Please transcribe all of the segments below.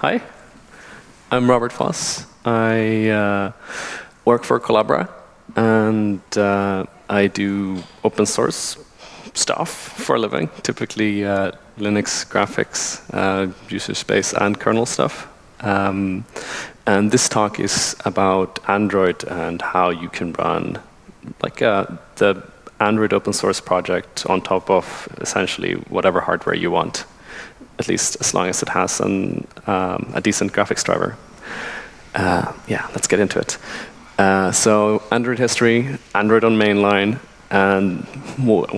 hi, I'm Robert Foss. I uh, work for Collabora, and uh, I do open source stuff for a living, typically uh, Linux graphics, uh, user space, and kernel stuff. Um, and this talk is about Android and how you can run like uh, the Android open source project on top of essentially whatever hardware you want, at least as long as it has an, um, a decent graphics driver. Uh, yeah, let's get into it. Uh, so Android history, Android on mainline, and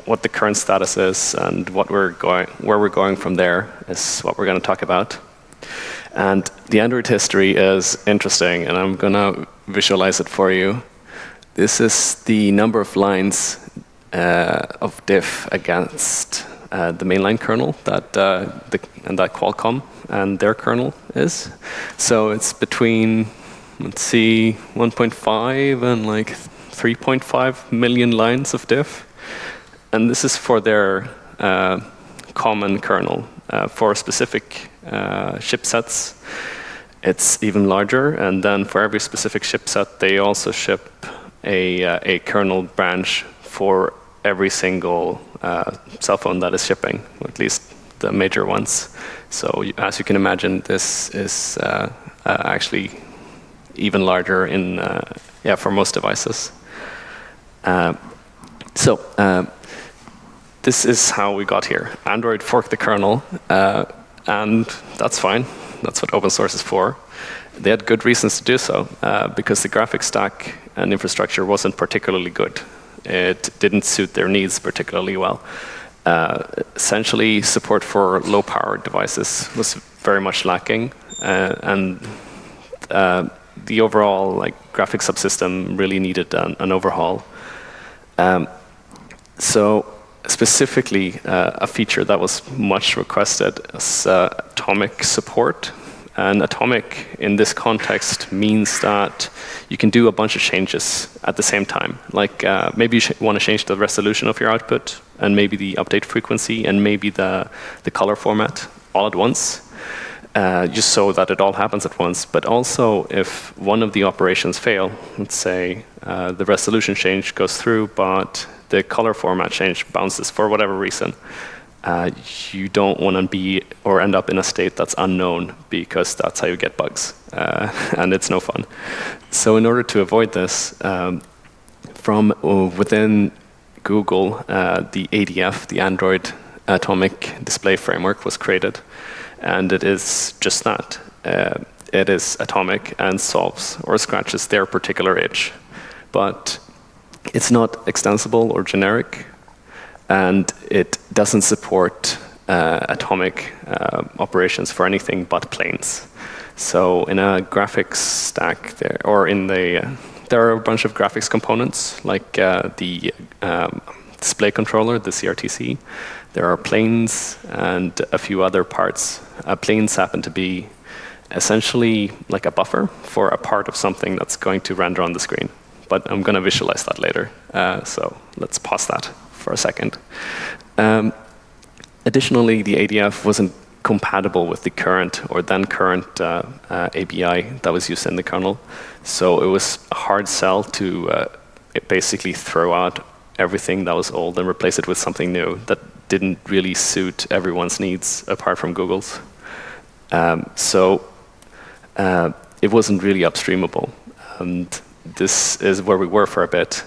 what the current status is and what we're going, where we're going from there is what we're going to talk about. And the Android history is interesting, and I'm going to visualize it for you. This is the number of lines uh, of diff against uh, the mainline kernel that uh, the, and that Qualcomm and their kernel is. So it's between let's see 1.5 and like 3.5 million lines of diff, and this is for their uh, common kernel uh, for specific uh, chipsets. It's even larger, and then for every specific chipset, they also ship a, a kernel branch for every single uh, cell phone that is shipping, at least the major ones. So as you can imagine, this is uh, uh, actually even larger in uh, yeah for most devices. Uh, so uh, this is how we got here. Android forked the kernel, and that's fine. That's what open source is for. They had good reasons to do so, because the graphics stack and infrastructure wasn't particularly good it didn't suit their needs particularly well. Uh, essentially, support for low-power devices was very much lacking, uh, and uh, the overall like graphics subsystem really needed an, an overhaul. Um, so specifically, uh, a feature that was much requested is uh, atomic support and atomic in this context means that you can do a bunch of changes at the same time. Like uh, maybe you want to change the resolution of your output and maybe the update frequency and maybe the, the color format all at once. Uh, just so that it all happens at once. But also if one of the operations fail, let's say uh, the resolution change goes through, but the color format change bounces for whatever reason, uh, you don't want to be or end up in a state that's unknown because that's how you get bugs. Uh, and it's no fun. So in order to avoid this, um, from uh, within Google, uh, the ADF, the Android Atomic Display Framework was created. And it is just that. Uh, it is atomic and solves or scratches their particular itch. But it's not extensible or generic and it doesn't support uh, atomic uh, operations for anything but planes. So in a graphics stack there, or in the, uh, there are a bunch of graphics components like uh, the um, display controller, the CRTC. There are planes and a few other parts. Uh, planes happen to be essentially like a buffer for a part of something that's going to render on the screen. But I'm going to visualize that later. Uh, so let's pause that for a second. Um, additionally, the ADF wasn't compatible with the current or then current uh, uh, ABI that was used in the kernel. So it was a hard sell to uh, basically throw out everything that was old and replace it with something new that didn't really suit everyone's needs apart from Google's. Um, so uh, it wasn't really upstreamable. And this is where we were for a bit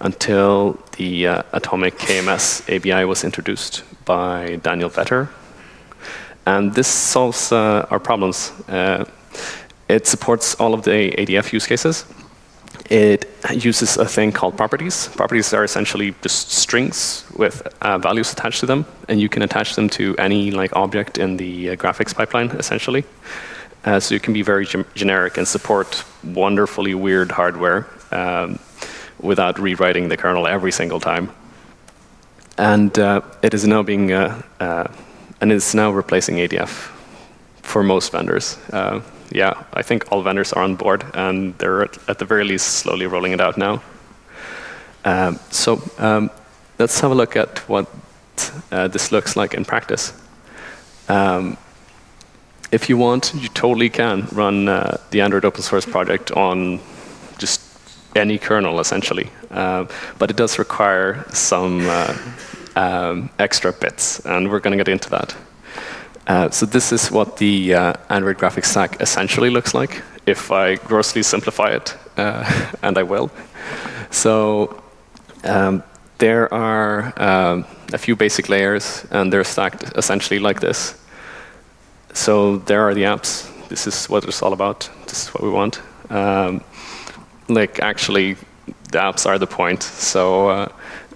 until the uh, Atomic KMS ABI was introduced by Daniel Vetter. And this solves uh, our problems. Uh, it supports all of the ADF use cases. It uses a thing called properties. Properties are essentially just strings with uh, values attached to them, and you can attach them to any like object in the uh, graphics pipeline, essentially. Uh, so you can be very generic and support wonderfully weird hardware um, without rewriting the kernel every single time. And uh, it is now being, uh, uh, and it's now replacing ADF for most vendors. Uh, yeah, I think all vendors are on board, and they're at, the very least slowly rolling it out now. Um, so um, let's have a look at what uh, this looks like in practice. Um, if you want, you totally can run uh, the Android open source project on just any kernel, essentially. Uh, but it does require some uh, um, extra bits, and we're going to get into that. Uh, so this is what the uh, Android graphics stack essentially looks like, if I grossly simplify it, and I will. So um, there are um, a few basic layers, and they're stacked essentially like this. So there are the apps. This is what it's all about. This is what we want. Um, like actually, the apps are the point, so uh,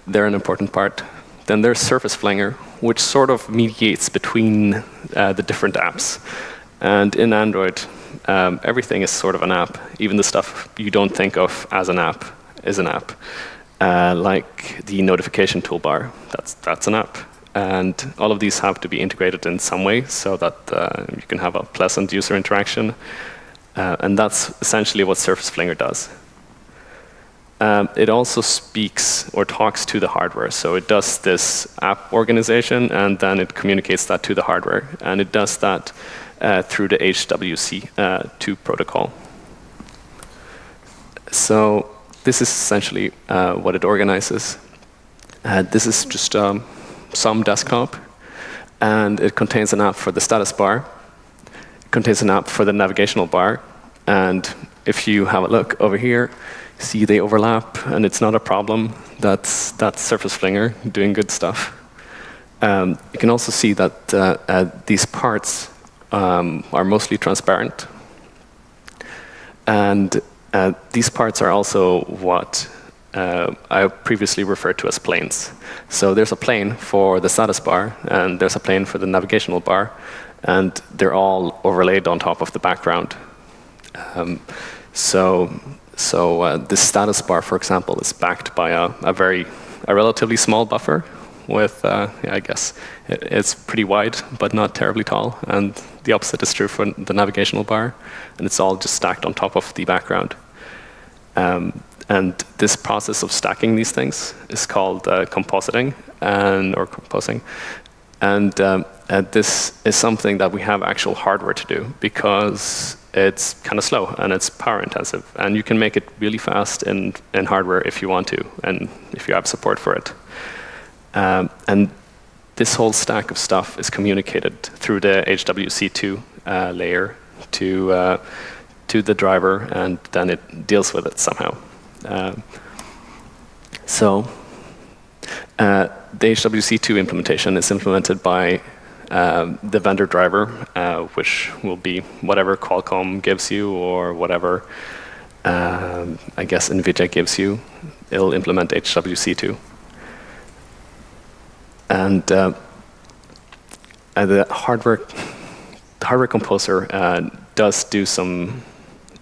they're an important part. Then there's Surface Flinger, which sort of mediates between uh, the different apps. And in Android, um, everything is sort of an app. Even the stuff you don't think of as an app is an app. Uh, like the notification toolbar, that's, that's an app. And all of these have to be integrated in some way so that uh, you can have a pleasant user interaction. Uh, and that's essentially what Surface Flinger does. Um, it also speaks or talks to the hardware. So it does this app organization, and then it communicates that to the hardware. And it does that uh, through the HWC2 uh, protocol. So this is essentially uh, what it organizes. Uh, this is just um, some desktop, and it contains an app for the status bar. Contains an app for the navigational bar. And if you have a look over here, see they overlap, and it's not a problem. That's, that's Surface Flinger doing good stuff. Um, you can also see that uh, uh, these parts um, are mostly transparent. And uh, these parts are also what uh, I previously referred to as planes. So there's a plane for the status bar, and there's a plane for the navigational bar, and they're all overlaid on top of the background. Um, so so uh, this status bar, for example, is backed by a, a very, a relatively small buffer with, uh, I guess, it, it's pretty wide, but not terribly tall. And the opposite is true for the navigational bar. And it's all just stacked on top of the background. Um, and this process of stacking these things is called uh, compositing and or composing. And um, uh, this is something that we have actual hardware to do because it's kind of slow and it's power intensive. And you can make it really fast in, in hardware if you want to and if you have support for it. Um, and this whole stack of stuff is communicated through the HWC2 uh, layer to, uh, to the driver, and then it deals with it somehow. Um, so uh, the HWC2 implementation is implemented by um, the vendor driver, uh, which will be whatever Qualcomm gives you or whatever um, I guess NVIDIA gives you. It'll implement HWC2. And uh, uh, the hardware, the hardware composer uh, does do some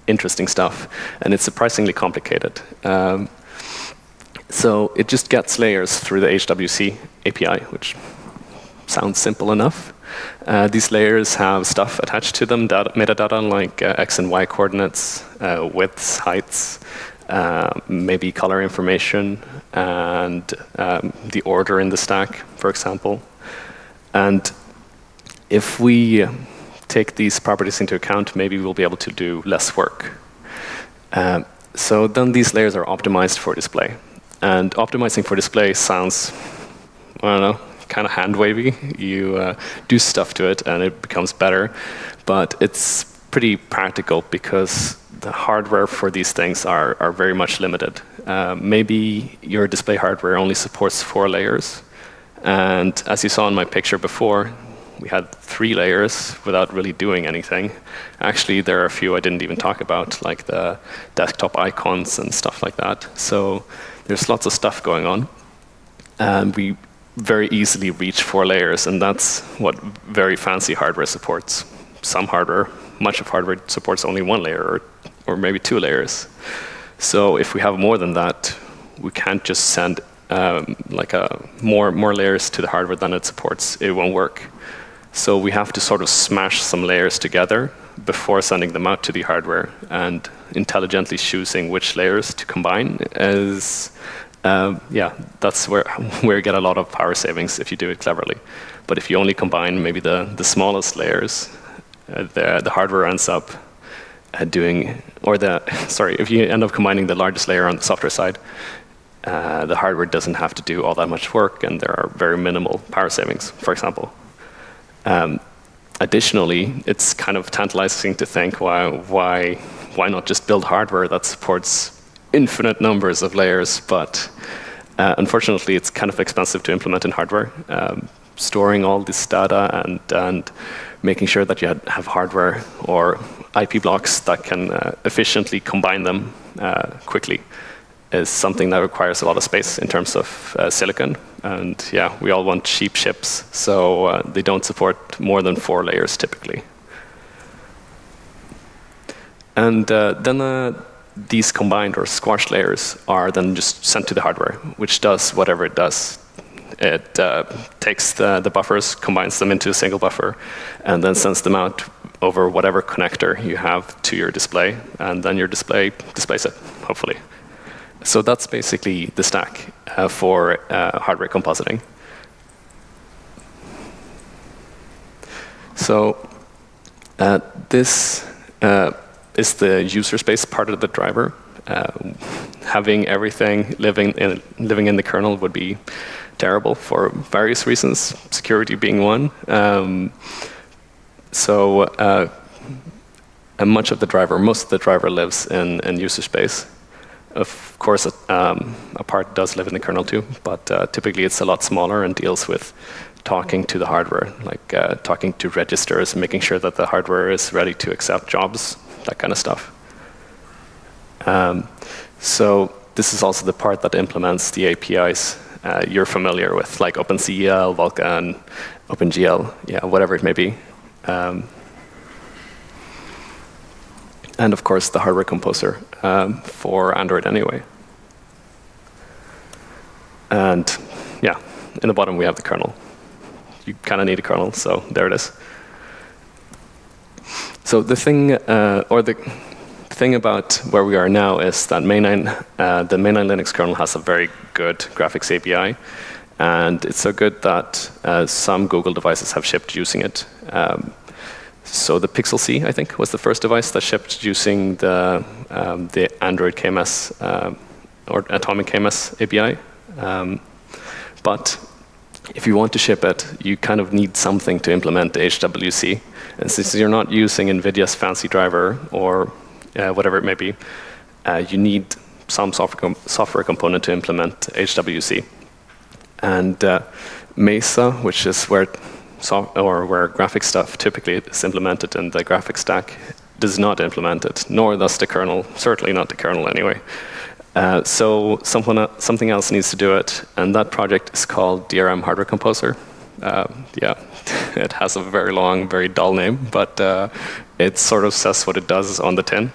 interesting stuff, and it's surprisingly complicated. Um, so it just gets layers through the HWC API, which sounds simple enough. Uh, these layers have stuff attached to them, data, metadata like uh, x and y coordinates, uh, widths, heights, uh, maybe color information, and um, the order in the stack, for example. And if we take these properties into account, maybe we'll be able to do less work. Uh, so then these layers are optimized for display. And optimizing for display sounds, I don't know, kind of hand wavy. You uh, do stuff to it and it becomes better. But it's pretty practical because the hardware for these things are, are very much limited. Uh, maybe your display hardware only supports four layers. And as you saw in my picture before, we had three layers without really doing anything. Actually, there are a few I didn't even talk about, like the desktop icons and stuff like that. So there's lots of stuff going on. And we very easily reach four layers, and that's what very fancy hardware supports. Some hardware, much of hardware supports only one layer or, or maybe two layers. So if we have more than that, we can't just send um, like a more more layers to the hardware than it supports. It won't work. So we have to sort of smash some layers together before sending them out to the hardware and intelligently choosing which layers to combine is um, yeah, that's where, where you get a lot of power savings if you do it cleverly. But if you only combine maybe the, the smallest layers, uh, the, the hardware ends up uh, doing, or the, sorry, if you end up combining the largest layer on the software side, uh, the hardware doesn't have to do all that much work and there are very minimal power savings, for example. Um, additionally, it's kind of tantalizing to think why, why, why not just build hardware that supports infinite numbers of layers, but uh, unfortunately, it's kind of expensive to implement in hardware. Um, storing all this data and, and making sure that you have hardware or IP blocks that can uh, efficiently combine them uh, quickly is something that requires a lot of space in terms of uh, silicon. And yeah, we all want cheap chips, so uh, they don't support more than four layers typically. And uh, then uh, these combined or squashed layers are then just sent to the hardware, which does whatever it does. It uh, takes the, the buffers, combines them into a single buffer, and then sends them out over whatever connector you have to your display, and then your display displays it, hopefully. So that's basically the stack uh, for uh, hardware compositing. So uh, this uh, is the user space part of the driver. Uh, having everything living in, living in the kernel would be terrible for various reasons, security being one. Um, so uh, much of the driver, most of the driver lives in, in user space. Of course, um, a part does live in the kernel too, but uh, typically it's a lot smaller and deals with talking to the hardware, like uh, talking to registers, making sure that the hardware is ready to accept jobs, that kind of stuff. Um, so this is also the part that implements the APIs uh, you're familiar with, like OpenCL, Vulkan, OpenGL, yeah, whatever it may be. Um, and of course, the hardware composer um, for Android anyway. And yeah, in the bottom we have the kernel. You kind of need a kernel, so there it is. So the thing, uh, or the thing about where we are now is that mainline, uh, the mainline Linux kernel has a very good graphics API. And it's so good that uh, some Google devices have shipped using it. Um, so the Pixel C, I think, was the first device that shipped using the, um, the Android KMS uh, or Atomic KMS API. Um, but if you want to ship it, you kind of need something to implement the HWC. Since you're not using NVIDIA's fancy driver or uh, whatever it may be, uh, you need some software, com software component to implement HWC. And uh, Mesa, which is where so, or where graphic stuff typically is implemented in the graphic stack does not implement it, nor does the kernel, certainly not the kernel anyway. Uh, so someone, something else needs to do it, and that project is called DRM Hardware Composer. Uh, yeah, it has a very long, very dull name, but uh, it sort of says what it does on the tin.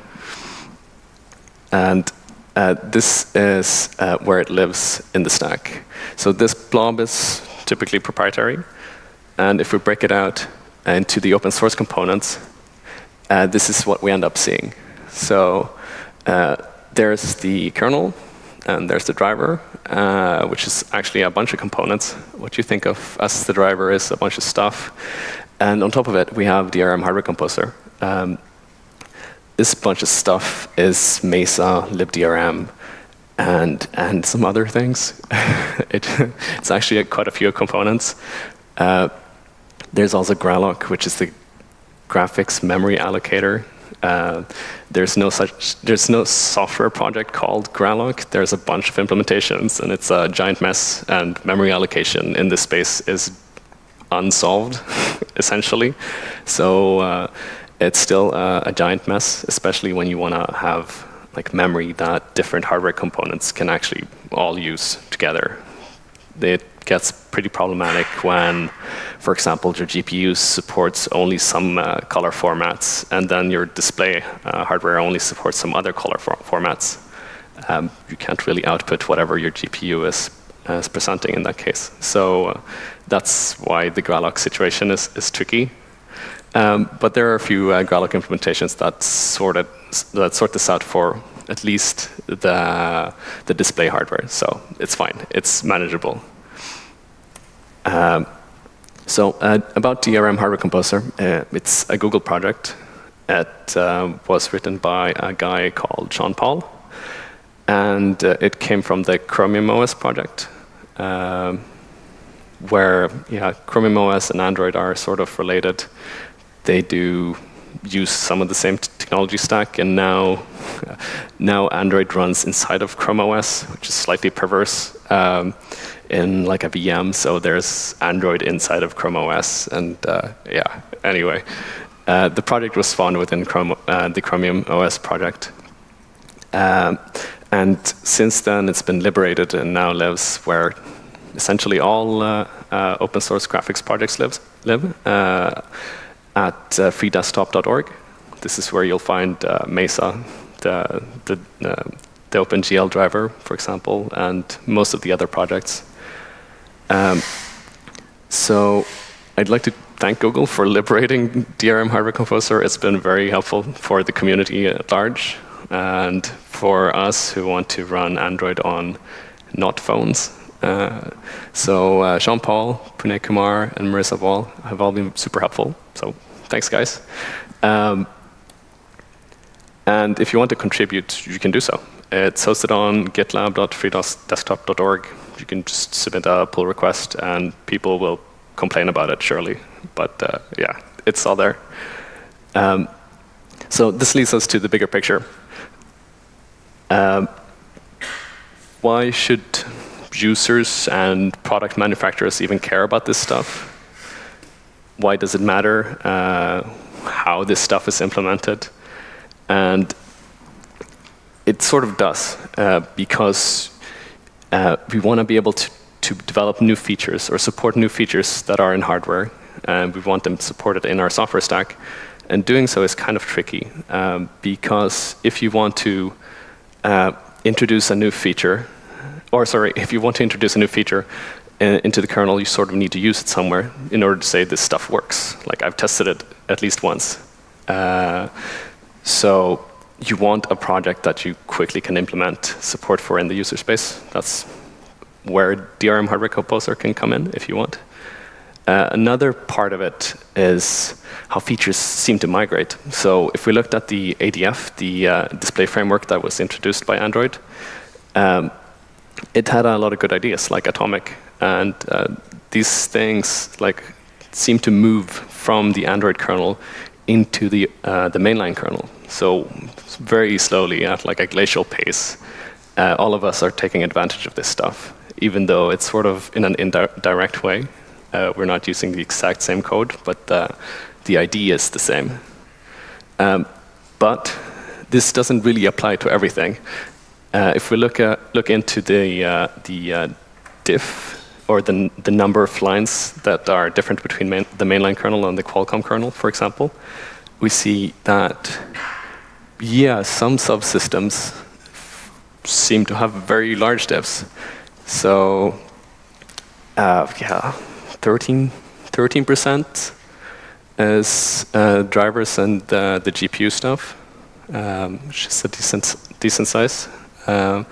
And uh, this is uh, where it lives in the stack. So this blob is typically proprietary. And if we break it out into the open source components, uh, this is what we end up seeing. So uh, there's the kernel, and there's the driver, uh, which is actually a bunch of components. What you think of as the driver is a bunch of stuff. And on top of it, we have DRM hardware composer. Um, this bunch of stuff is Mesa, libdrm, and and some other things. it, it's actually a, quite a few components. Uh, there's also Gralloc, which is the graphics memory allocator. Uh, there's no such, there's no software project called Gralloc. There's a bunch of implementations, and it's a giant mess. And memory allocation in this space is unsolved, essentially. So uh, it's still a giant mess, especially when you want to have like memory that different hardware components can actually all use together. It gets pretty problematic when, for example, your GPU supports only some uh, color formats, and then your display uh, hardware only supports some other color for formats. Um, you can't really output whatever your GPU is, is presenting in that case. So uh, that's why the Gralloc situation is, is tricky. Um, but there are a few uh, Gralloc implementations that sort, it, that sort this out for at least the, the display hardware. So it's fine. It's manageable. Um, So uh, about DRM Hardware Composer, uh, it's a Google project. It uh, was written by a guy called Sean Paul, and uh, it came from the Chromium OS project, um, where yeah, Chromium OS and Android are sort of related. They do use some of the same technology stack, and now now Android runs inside of Chrome OS, which is slightly perverse. Um, in like a VM, so there's Android inside of Chrome OS, and uh, yeah. Anyway, uh, the project was spawned within Chrome, uh, the Chromium OS project, um, and since then it's been liberated and now lives where essentially all uh, uh, open source graphics projects lives, live uh, at freedesktop.org. This is where you'll find Mesa, the the the OpenGL driver, for example, and most of the other projects. Um, so I'd like to thank Google for liberating DRM Hardware Composer. It's been very helpful for the community at large and for us who want to run Android on not phones. Uh, so uh, Sean Paul, Pune Kumar, and Marissa Wall have all been super helpful. So thanks, guys. Um, and if you want to contribute, you can do so. It's hosted on gitlab.freedesktop.org you can just submit a pull request and people will complain about it, surely. But uh, yeah, it's all there. Um, so this leads us to the bigger picture. Um, why should users and product manufacturers even care about this stuff? Why does it matter uh, how this stuff is implemented? And it sort of does, uh, because uh, we want to be able to, to develop new features or support new features that are in hardware. And we want them supported in our software stack. And doing so is kind of tricky um, because if you want to uh, introduce a new feature, or sorry, if you want to introduce a new feature in, into the kernel, you sort of need to use it somewhere in order to say this stuff works. Like I've tested it at least once. Uh, so you want a project that you quickly can implement support for in the user space. That's where DRM Hardware Composer can come in if you want. Uh, another part of it is how features seem to migrate. So if we looked at the ADF, the uh, display framework that was introduced by Android, um, it had a lot of good ideas, like Atomic. And uh, these things like seem to move from the Android kernel into the, uh, the mainline kernel. So very slowly, at like a glacial pace, uh, all of us are taking advantage of this stuff, even though it's sort of in an indirect way. Uh, we're not using the exact same code, but uh, the idea is the same. Um, but this doesn't really apply to everything. Uh, if we look, at, look into the, uh, the uh, diff, or the, the number of lines that are different between main, the mainline kernel and the Qualcomm kernel, for example, we see that yeah, some subsystems seem to have very large diffs. So uh, yeah, 13, 13% is uh, drivers and uh, the GPU stuff, um, which is a decent, decent size. Um,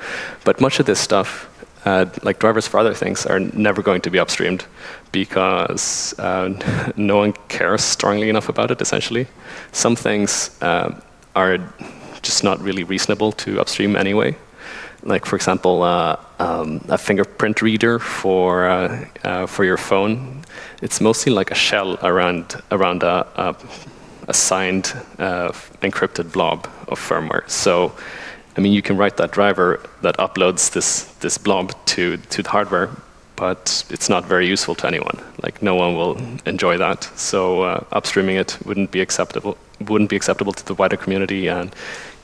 but much of this stuff, uh, like drivers for other things, are never going to be upstreamed because uh, no one cares strongly enough about it, essentially. Some things um, are just not really reasonable to upstream anyway. Like for example, uh, um, a fingerprint reader for uh, uh, for your phone. It's mostly like a shell around around a, a, uh, encrypted blob of firmware. So, I mean, you can write that driver that uploads this this blob to to the hardware, but it's not very useful to anyone. Like no one will enjoy that. So uh, upstreaming it wouldn't be acceptable wouldn't be acceptable to the wider community, and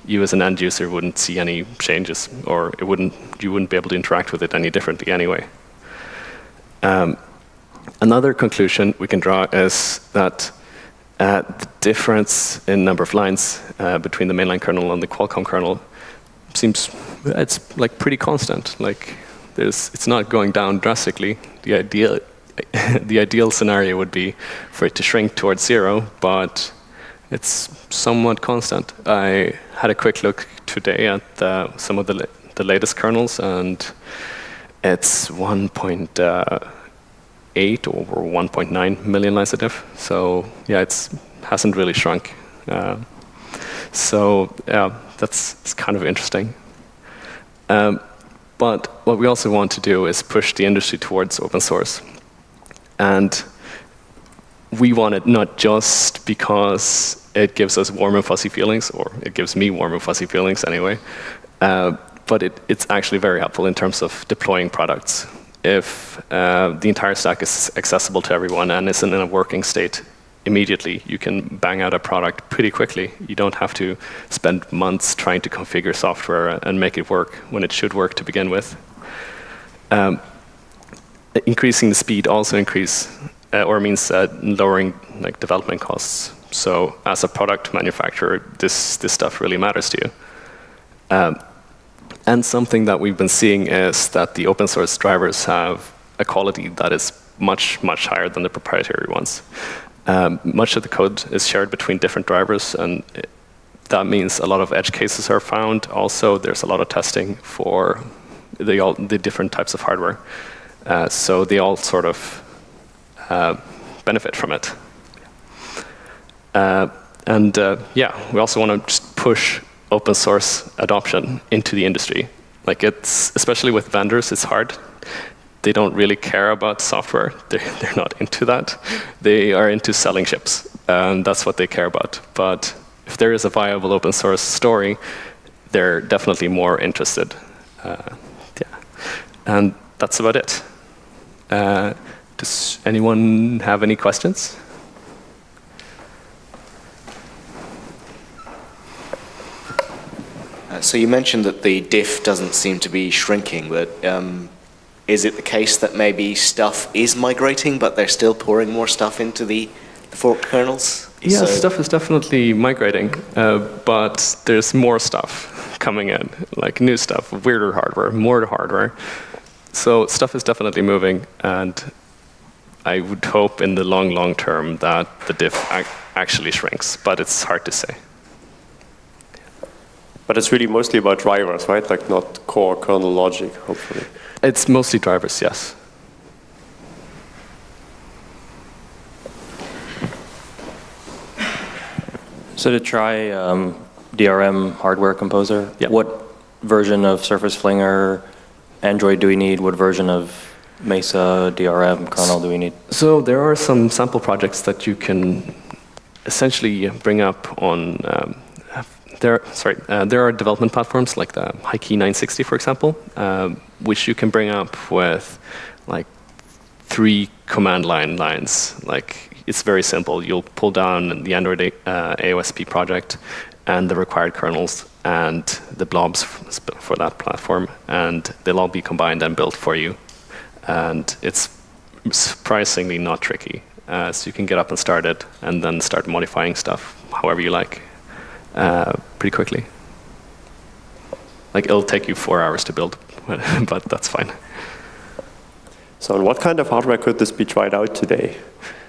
you as an end user wouldn't see any changes, or it wouldn't you wouldn't be able to interact with it any differently anyway. Um, another conclusion we can draw is that uh, the difference in number of lines uh, between the mainline kernel and the Qualcomm kernel seems it's like pretty constant. Like there's, it's not going down drastically. The ideal the ideal scenario would be for it to shrink towards zero, but it's somewhat constant. I had a quick look today at the, some of the, the latest kernels, and it's 1.8 uh, or 1.9 million lines of diff. So yeah, it's hasn't really shrunk. Uh, so yeah, that's, kind of interesting. Um, but what we also want to do is push the industry towards open source. And we want it not just because it gives us warm and fuzzy feelings, or it gives me warm and fuzzy feelings anyway, uh, but it, it's actually very helpful in terms of deploying products. If uh, the entire stack is accessible to everyone and is in a working state immediately, you can bang out a product pretty quickly. You don't have to spend months trying to configure software and make it work when it should work to begin with. Um, increasing the speed also increase uh, or means uh, lowering like development costs. So as a product manufacturer, this this stuff really matters to you. Um, and something that we've been seeing is that the open source drivers have a quality that is much much higher than the proprietary ones. Um, much of the code is shared between different drivers, and it, that means a lot of edge cases are found. Also, there's a lot of testing for the, all, the different types of hardware. Uh, so they all sort of uh, benefit from it. Uh, and uh, yeah, we also want to just push open source adoption into the industry. Like it's, especially with vendors, it's hard. They don't really care about software. They're, they're not into that. They are into selling chips, and that's what they care about. But if there is a viable open source story, they're definitely more interested. Uh, yeah, and that's about it. Uh, does anyone have any questions? Uh, so you mentioned that the diff doesn't seem to be shrinking, but um, is it the case that maybe stuff is migrating, but they're still pouring more stuff into the, the forked kernels? Yeah, so stuff is definitely migrating, uh, but there's more stuff coming in, like new stuff, weirder hardware, more hardware. So stuff is definitely moving, and I would hope in the long, long term that the diff ac actually shrinks, but it's hard to say. But it's really mostly about drivers, right? Like not core kernel logic, hopefully. It's mostly drivers, yes. So to try um, DRM hardware composer, what version of Surface Flinger Android do we need? What version of Mesa DRM kernel do we need? So there are some sample projects that you can essentially bring up on. Um, there, sorry, uh, there are development platforms like the HiKey 960, for example, uh, which you can bring up with like three command line lines. Like it's very simple. You'll pull down the Android uh, AOSP project and the required kernels and the blobs for that platform, and they'll all be combined and built for you and it's surprisingly not tricky. Uh, so you can get up and start it, and then start modifying stuff however you like, uh, pretty quickly. Like it'll take you four hours to build, but that's fine. So on what kind of hardware could this be tried out today?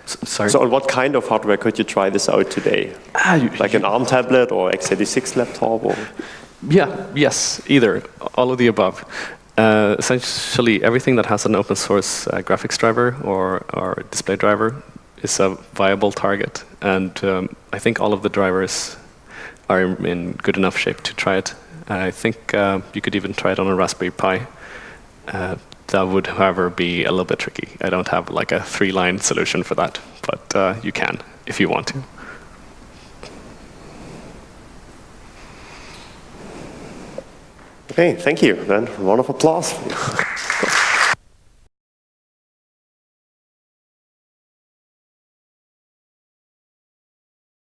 sorry? So on what kind of hardware could you try this out today? Ah, you, like an ARM tablet or x86 laptop? Or? Yeah, yes, either, all of the above. Uh, essentially, everything that has an open source uh, graphics driver or, or display driver is a viable target. And um, I think all of the drivers are in good enough shape to try it. I think uh, you could even try it on a Raspberry Pi. Uh, that would, however, be a little bit tricky. I don't have like a three-line solution for that, but uh, you can if you want to. Okay, thank you. Then round of applause.